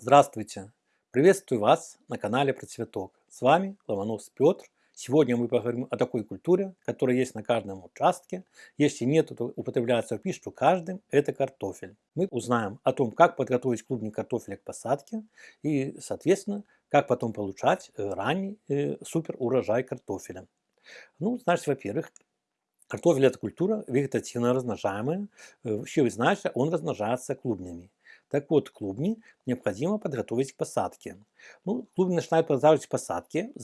Здравствуйте! Приветствую вас на канале про цветок. С вами Ломонос Петр. Сегодня мы поговорим о такой культуре, которая есть на каждом участке. Если нет, то употребляется в пищу каждым. Это картофель. Мы узнаем о том, как подготовить клубни картофеля к посадке и, соответственно, как потом получать э, ранний э, супер урожай картофеля. Ну, значит, во-первых, Картофель – это культура вегетативно размножаемая. Э, вообще вы знаете, он размножается клубнями. Так вот, клубни необходимо подготовить к посадке. Ну, клубни начинают подготавливать к посадке в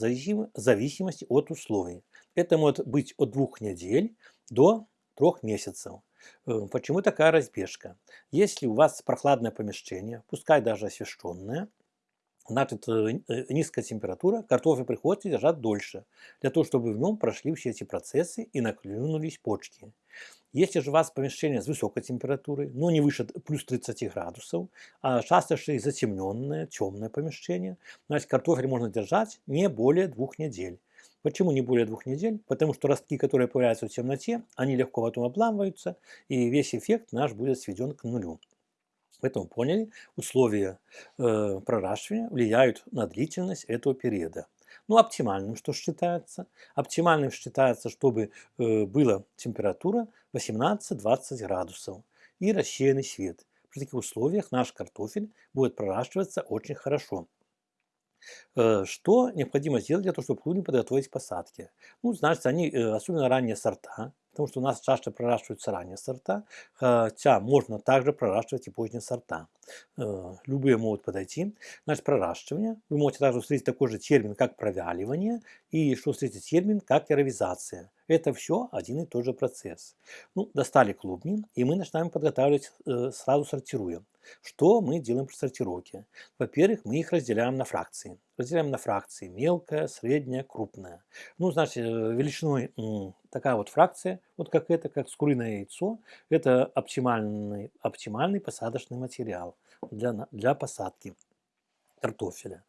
зависимости от условий. Это может быть от двух недель до трех месяцев. Э, почему такая разбежка? Если у вас прохладное помещение, пускай даже освещенное, значит э, э, низкая температура, картофель приходится держать дольше, для того, чтобы в нем прошли все эти процессы и наклюнулись почки. Если же у вас помещение с высокой температурой, но не выше плюс 30 градусов, а часто и затемненное, темное помещение, значит картофель можно держать не более двух недель. Почему не более двух недель? Потому что ростки, которые появляются в темноте, они легко потом обламываются, и весь эффект наш будет сведен к нулю. Поэтому поняли, условия э, проращивания влияют на длительность этого периода. Ну, оптимальным что считается? Оптимальным считается, чтобы э, была температура 18-20 градусов и рассеянный свет. При таких условиях наш картофель будет проращиваться очень хорошо. Э, что необходимо сделать для того, чтобы клубни подготовить к посадке? Ну, значит, они, э, особенно ранние сорта, потому что у нас чаще проращиваются ранние сорта, хотя можно также проращивать и поздние сорта. Э, любые могут подойти. Значит, проращивание. Вы можете также встретить такой же термин, как провяливание, и что встретить термин, как яровизация. Это все один и тот же процесс. Ну, достали клубни, и мы начинаем подготавливать, э, сразу сортируем. Что мы делаем при сортировке? Во-первых, мы их разделяем на фракции. Разделяем на фракции мелкая, средняя, крупная. Ну, значит, э, величиной такая вот фракция, вот как это, как скуриное яйцо, это оптимальный, оптимальный посадочный материал для, для посадки картофеля.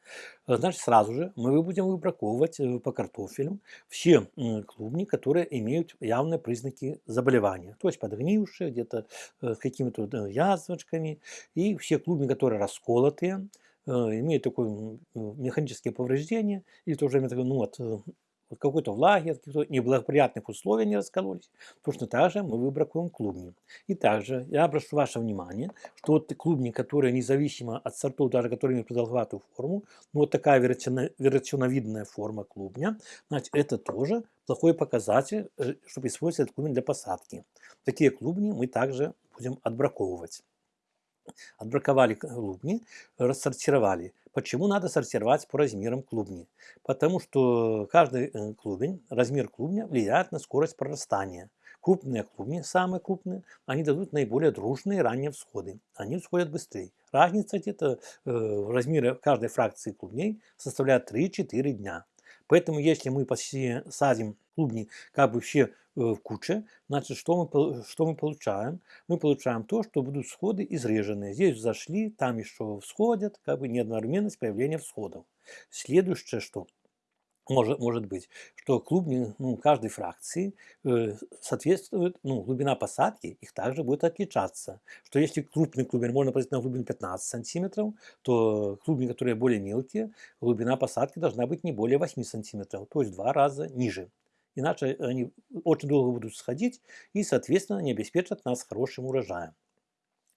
Э, значит, сразу же мы будем выбраковывать э, по картофелю все клубни, которые имеют явные признаки заболевания. То есть подгнившие, где-то э, с какими-то язвочками. И все клубни, которые расколотые, имеют такое механическое повреждение, или тоже ну, от вот какой-то влаги, от каких-то неблагоприятных условий они раскололись. Точно так же мы выбракуем клубни. И также я обращу ваше внимание, что вот клубни, которые независимо от сортов, даже которые имеют продолговатую форму, ну вот такая вероятновидная форма клубня, значит, это тоже плохой показатель, э, чтобы использовать этот клубень для посадки. Такие клубни мы также будем отбраковывать. Отбраковали клубни, рассортировали. Почему надо сортировать по размерам клубни? Потому что каждый э, клубень, размер клубня влияет на скорость прорастания. Крупные клубни, самые крупные, они дадут наиболее дружные ранние всходы. Они всходят быстрее. Разница где-то э, размере каждой фракции клубней составляет 3-4 дня. Поэтому если мы посадим клубни как бы все в куче, значит, что мы, что мы получаем? Мы получаем то, что будут всходы изреженные. Здесь зашли, там еще всходят, как бы неоднорменность появления всходов. Следующее, что может, может быть, что клубни ну, каждой фракции э, соответствует, ну, глубина посадки их также будет отличаться. Что если крупный клубень можно посадить на глубину 15 сантиметров, то клубни, которые более мелкие, глубина посадки должна быть не более 8 сантиметров, то есть в два раза ниже. Иначе они очень долго будут сходить и, соответственно, не обеспечат нас хорошим урожаем.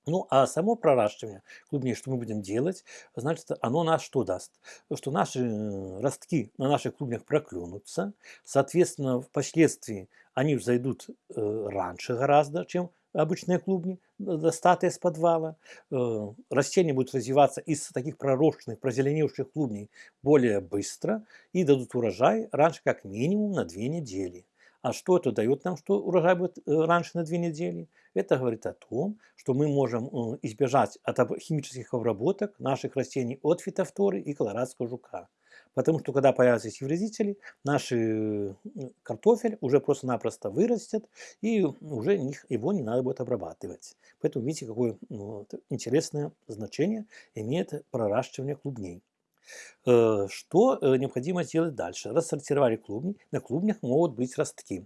Ну, а само проращивание клубней, что мы будем делать, значит, оно нас что даст? Что наши э, ростки на наших клубнях проклюнутся, соответственно, впоследствии они взойдут э, раньше гораздо, чем обычные клубни, достатые с подвала. Э, растения будут развиваться из таких пророщенных, прозеленевших клубней более быстро и дадут урожай раньше как минимум на две недели. А что это дает нам, что урожай будет э, раньше на две недели? Это говорит о том, что мы можем э, избежать от химических обработок наших растений от фитофторы и колорадского жука. Потому что когда появятся эти вредители, наш э, картофель уже просто-напросто вырастет, и уже его не надо будет обрабатывать. Поэтому видите, какое ну, интересное значение имеет проращивание клубней. Что необходимо сделать дальше? Рассортировали клубни. На клубнях могут быть ростки.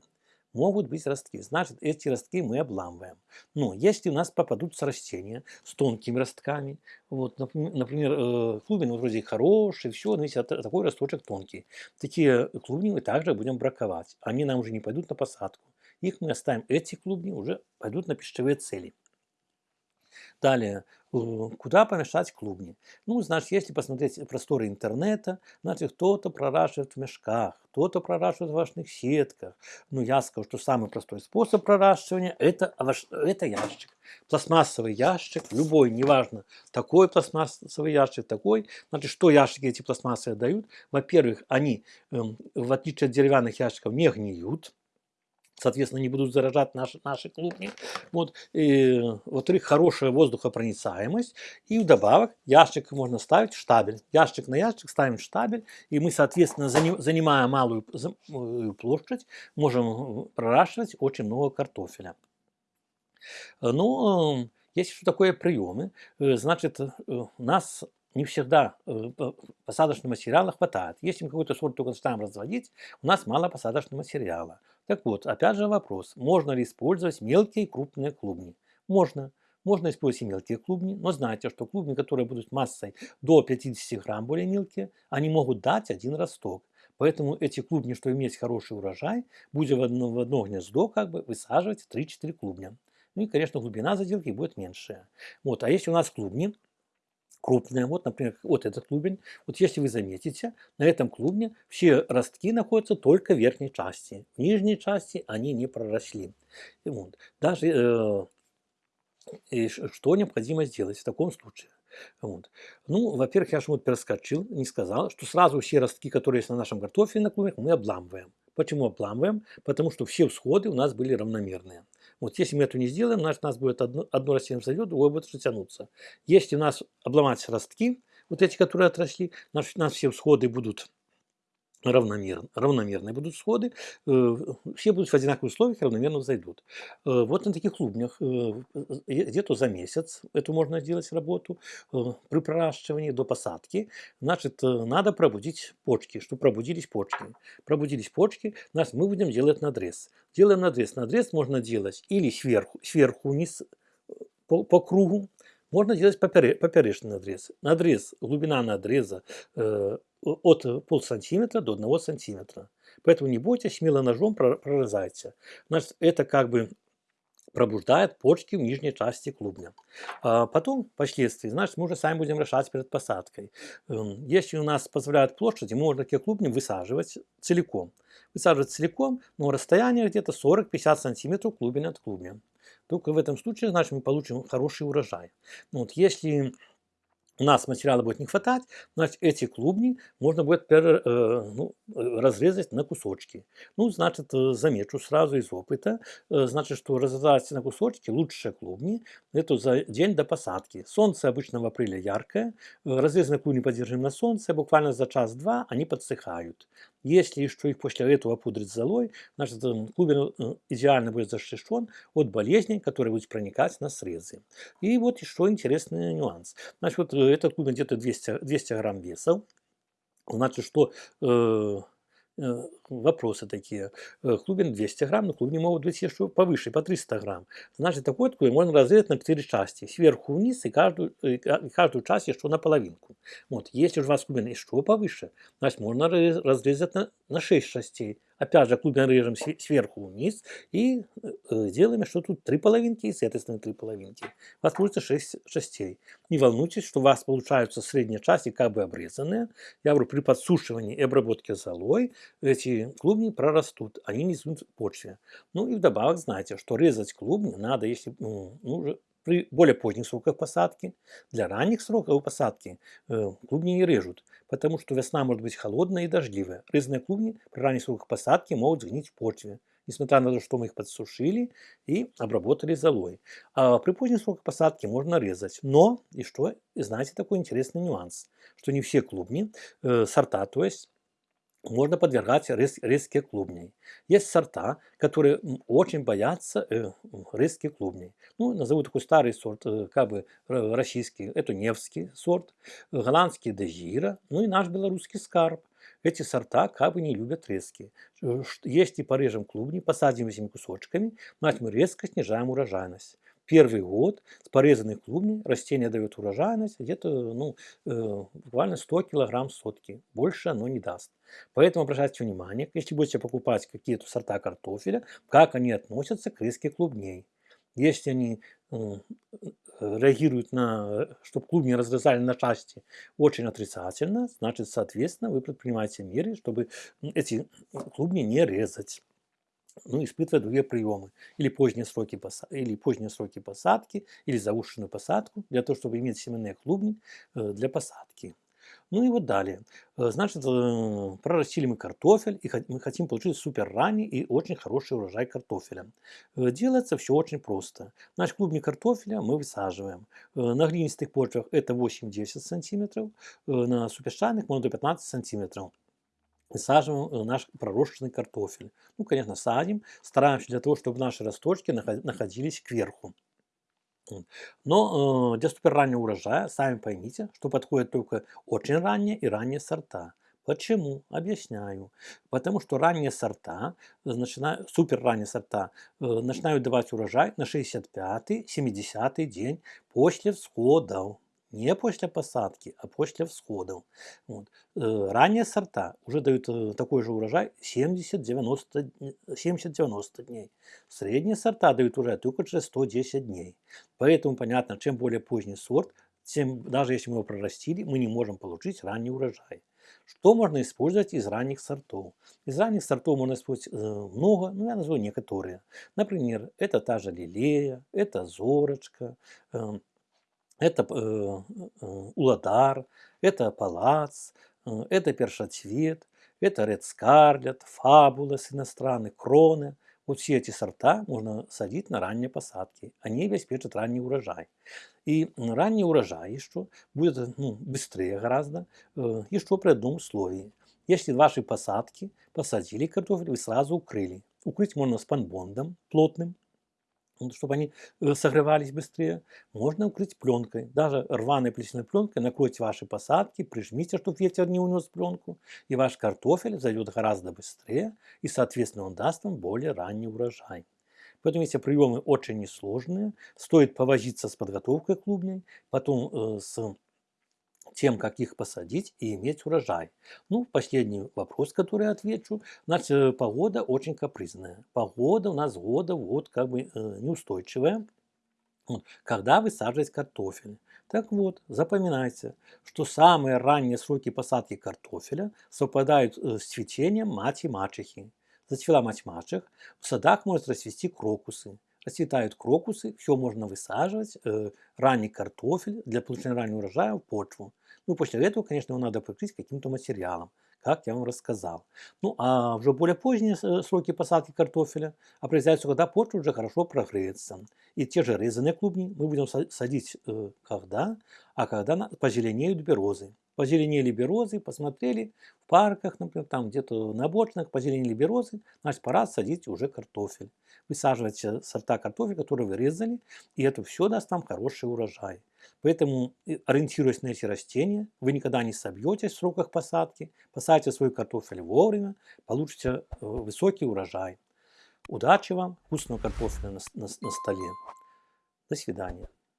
Могут быть ростки. Значит, эти ростки мы обламываем. Но если у нас попадутся растения с тонкими ростками, вот, например, э, клубень вроде хороший, все, но если такой росточек тонкий, такие клубни мы также будем браковать. Они нам уже не пойдут на посадку. Их мы оставим, эти клубни уже пойдут на пищевые цели. Далее, куда помешать клубни? Ну, значит, если посмотреть просторы интернета, значит, кто-то проращивает в мешках, кто-то проращивает в овощных сетках. Ну, я скажу, что самый простой способ проращивания – это, это ящик. Пластмассовый ящик, любой, неважно, такой пластмассовый ящик, такой. Значит, что ящики эти пластмассовые дают? Во-первых, они, эм, в отличие от деревянных ящиков, не гниют соответственно, не будут заражать наши, наши клубни. Вот. Во-вторых, хорошая воздухопроницаемость. И вдобавок ящик можно ставить штабель. Ящик на ящик ставим штабель. И мы, соответственно, занимая малую площадь, можем проращивать очень много картофеля. Ну, есть что такое приемы. Э, значит, э, у нас не всегда э, посадочного материала хватает. Если мы какой-то сорт только начинаем разводить, у нас мало посадочного материала. Так вот, опять же вопрос, можно ли использовать мелкие и крупные клубни? Можно. Можно использовать и мелкие клубни, но знайте, что клубни, которые будут массой до 50 грамм более мелкие, они могут дать один росток. Поэтому эти клубни, что иметь хороший урожай, будете в одно, в одно гнездо как бы высаживать 3-4 клубня. Ну и, конечно, глубина заделки будет меньшая. Вот, а если у нас клубни, крупная. Вот, например, вот этот клубень. Вот если вы заметите, на этом клубне все ростки находятся только в верхней части. В нижней части они не проросли. Вот. Даже э, что необходимо сделать в таком случае? Вот. Ну, во-первых, я же вот перескочил, не сказал, что сразу все ростки, которые есть на нашем картофеле на клубнях, мы обламываем. Почему обламываем? Потому что все всходы у нас были равномерные. Вот если мы это не сделаем, значит у нас будет одно, одно растение взойдет, другое будет тянуться. Если у нас обломать ростки, вот эти, которые отросли, значит у нас все всходы будут равномерно, равномерные будут всходы, э, все будут в одинаковых условиях, равномерно зайдут. Э, вот на таких клубнях э, где-то за месяц эту можно сделать работу при проращивании до посадки. Значит, надо пробудить почки, чтобы пробудились почки. Пробудились почки, значит, мы будем делать надрез. Делаем надрез. Надрез можно делать или сверху, сверху вниз по, по кругу, можно делать поперечный надрез. Надрез, глубина надреза от полсантиметра до 1 сантиметра. Поэтому не бойтесь, смело ножом прорезайте. Значит, это как бы пробуждает почки в нижней части клубня. А потом, впоследствии, значит, мы уже сами будем решать перед посадкой. Эм, если у нас позволяет площади, можно такие клубни высаживать целиком. Высаживать целиком, но расстояние где-то 40-50 сантиметров клубень от клубня. Только в этом случае, значит, мы получим хороший урожай. Вот, если у нас материала будет не хватать, значит, эти клубни можно будет пер, э, ну, разрезать на кусочки. Ну, значит, э, замечу сразу из опыта, э, значит, что разрезать на кусочки лучшие клубни, это за день до посадки. Солнце обычно в апреле яркое, разрезанные клубни подержим на солнце, буквально за час-два они подсыхают. Если еще их после этого пудрить золой, значит, клубень идеально будет защищен от болезней, которые будут проникать на срезы. И вот еще интересный нюанс. Значит, вот этот клубень где-то 200, 200 грамм веса. Значит, что э, Э, вопросы такие. Э, клубень 200 грамм, но клубни могут быть еще повыше, по 300 грамм. Значит, такой клубень можно разрезать на 4 части. Сверху вниз и каждую, каждую часть еще на половинку. Вот. Если же у вас клубень еще повыше, значит, можно разрезать на, на 6 частей. Опять же, клубень режем сверху вниз и э, делаем, что тут три половинки и с этой стороны три половинки. У вас получится 6 частей. Не волнуйтесь, что у вас получаются средние части как бы обрезанные. Я говорю, при подсушивании и обработке золой эти клубни прорастут, они не в почве. Ну и вдобавок знаете, что резать клубни надо, если ну, ну при более поздних сроках посадки. Для ранних сроков посадки э, клубни не режут, потому что весна может быть холодная и дождливая. Резные клубни при ранних сроках посадки могут сгнить в почве, несмотря на то, что мы их подсушили и обработали золой. А при поздних сроках посадки можно резать. Но, и что, и знаете такой интересный нюанс, что не все клубни, э, сорта, то есть можно подвергать рис, риске клубней. Есть сорта, которые очень боятся э, риске клубней. Ну, назову такой старый сорт, э, как бы российский, это Невский сорт, голландский Дежира, ну и наш белорусский скарб. Эти сорта как бы не любят резки. Если порежем клубни, посадим этими кусочками, значит мы резко снижаем урожайность. Первый год с порезанных клубней растение дает урожайность где-то ну, э, буквально 100 килограмм сотки. Больше оно не даст. Поэтому обращайте внимание, если будете покупать какие-то сорта картофеля, как они относятся к риске клубней. Если они э, реагируют на, чтобы клубни разрезали на части очень отрицательно, значит, соответственно, вы предпринимаете меры, чтобы эти клубни не резать. Ну, испытывая другие приемы. Или поздние, сроки посадки, или поздние сроки посадки, или заушенную посадку, для того, чтобы иметь семенные клубни э, для посадки. Ну и вот далее. Э, значит, э, прорастили мы картофель, и мы хотим получить супер ранний и очень хороший урожай картофеля. Делается все очень просто. Наш клубник картофеля мы высаживаем. На глинистых почвах это 8-10 сантиметров, на супершайных можно до 15 сантиметров высаживаем наш пророщенный картофель. Ну, конечно, садим, стараемся для того, чтобы наши росточки находились кверху. Но э, для суперраннего урожая, сами поймите, что подходят только очень ранние и ранние сорта. Почему? Объясняю. Потому что ранние сорта, начинают, супер ранние сорта, э, начинают давать урожай на 65-70 день после всходов не после посадки, а после всходов. Вот. Э, ранние сорта уже дают э, такой же урожай 70-90 дней. Средние сорта дают урожай только через 110 дней. Поэтому понятно, чем более поздний сорт, тем даже если мы его прорастили, мы не можем получить ранний урожай. Что можно использовать из ранних сортов? Из ранних сортов можно использовать э, много, но я назову некоторые. Например, это та же лилея, это зорочка, эм, это э, э, уладар, это палац, э, это першоцвет, это Red Scarlet, фабулас иностранный, кроны. Вот все эти сорта можно садить на ранние посадки. Они обеспечат ранний урожай. И ранний урожай что будет ну, быстрее гораздо, еще при одном условии. Если ваши посадки посадили картофель, вы сразу укрыли. Укрыть можно спанбондом плотным, чтобы они э, согревались быстрее, можно укрыть пленкой. Даже рваной плесняной пленкой накройте ваши посадки, прижмите, чтобы ветер не унес пленку, и ваш картофель зайдет гораздо быстрее, и, соответственно, он даст вам более ранний урожай. Поэтому эти приемы очень несложные. Стоит повозиться с подготовкой клубней, потом э, с тем, как их посадить и иметь урожай. Ну, последний вопрос, который отвечу. Значит, э, погода очень капризная. Погода у нас года вот как бы э, неустойчивая. Когда высаживать картофель. Так вот, запоминайте, что самые ранние сроки посадки картофеля совпадают э, с цветением мать и мачехи. Зацвела мать мачех, в садах может расцвести крокусы. Расцветают крокусы, все можно высаживать, э, ранний картофель для получения раннего урожая в почву. Ну, после этого, конечно, его надо покрыть каким-то материалом, как я вам рассказал. Ну, а уже более поздние э, сроки посадки картофеля определяются, когда почва уже хорошо прогреется. И те же резаные клубни мы будем садить э, когда? А когда позеленеют березы. Позеленели березы, посмотрели в парках, например, там где-то на бочных, позеленели березы, значит, пора садить уже картофель. Высаживайте сорта картофеля, которые вы резали, и это все даст вам хороший урожай. Поэтому, ориентируясь на эти растения, вы никогда не собьетесь в сроках посадки, посадите свой картофель вовремя, получите э, высокий урожай. Удачи вам, вкусного картофеля на, на, на столе. До свидания.